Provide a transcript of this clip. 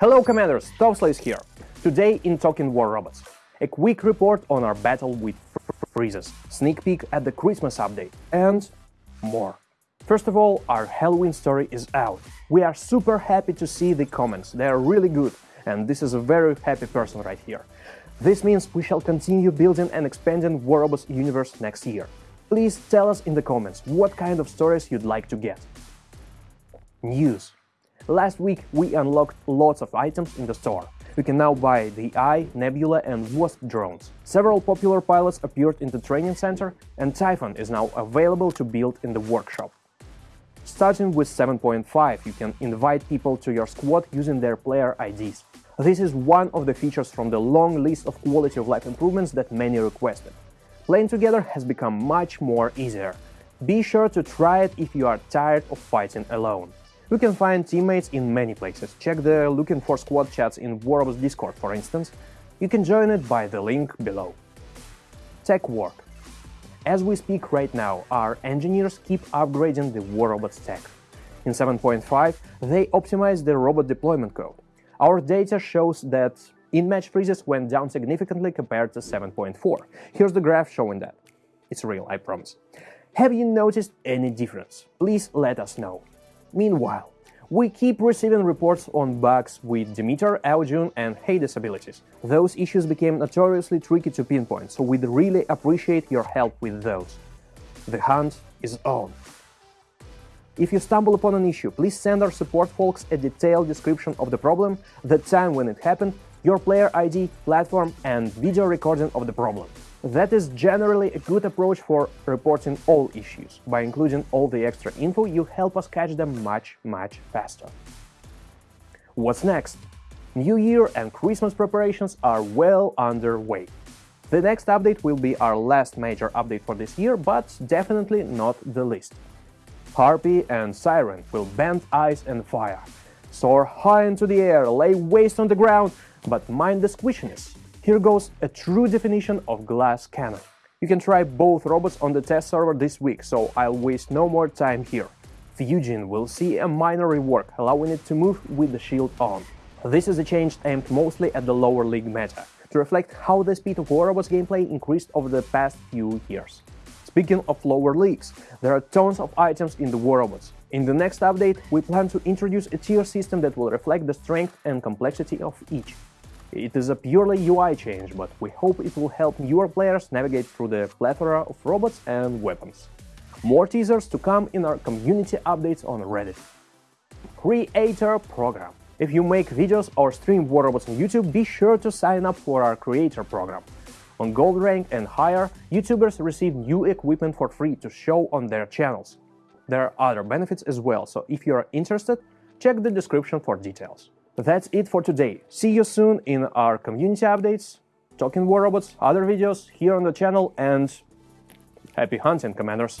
Hello Commanders, Topslays here. Today in Talking War Robots, a quick report on our battle with freezes, sneak peek at the Christmas update, and more. First of all, our Halloween story is out. We are super happy to see the comments, they are really good, and this is a very happy person right here. This means we shall continue building and expanding War Robots universe next year. Please tell us in the comments what kind of stories you'd like to get. News Last week we unlocked lots of items in the store. You can now buy the Eye, Nebula and Wasp drones. Several popular pilots appeared in the training center and Typhon is now available to build in the workshop. Starting with 7.5, you can invite people to your squad using their player IDs. This is one of the features from the long list of quality of life improvements that many requested. Playing together has become much more easier. Be sure to try it if you are tired of fighting alone. You can find teammates in many places. Check the Looking for Squad chats in War Robots Discord, for instance. You can join it by the link below. Tech work. As we speak right now, our engineers keep upgrading the War Robots tech. In 7.5, they optimize the robot deployment code. Our data shows that in-match freezes went down significantly compared to 7.4. Here's the graph showing that. It's real, I promise. Have you noticed any difference? Please let us know. Meanwhile, we keep receiving reports on bugs with Demeter, Ao Jun and Hades abilities. Those issues became notoriously tricky to pinpoint, so we'd really appreciate your help with those. The hunt is on. If you stumble upon an issue, please send our support folks a detailed description of the problem, the time when it happened, your player ID, platform and video recording of the problem. That is generally a good approach for reporting all issues. By including all the extra info, you help us catch them much, much faster. What's next? New Year and Christmas preparations are well underway. The next update will be our last major update for this year, but definitely not the least. Harpy and Siren will bend ice and fire, soar high into the air, lay waste on the ground, but mind the squishiness. Here goes a true definition of glass cannon. You can try both robots on the test server this week, so I'll waste no more time here. Fujin will see a minor rework, allowing it to move with the shield on. This is a change aimed mostly at the lower league meta, to reflect how the speed of War Robots gameplay increased over the past few years. Speaking of lower leagues, there are tons of items in the War Robots. In the next update, we plan to introduce a tier system that will reflect the strength and complexity of each. It is a purely UI change, but we hope it will help newer players navigate through the plethora of robots and weapons. More teasers to come in our community updates on Reddit. Creator Program If you make videos or stream War Robots on YouTube, be sure to sign up for our Creator Program. On Gold rank and higher, YouTubers receive new equipment for free to show on their channels. There are other benefits as well, so if you are interested, check the description for details. That's it for today. See you soon in our community updates, Talking War Robots, other videos here on the channel, and happy hunting, Commanders!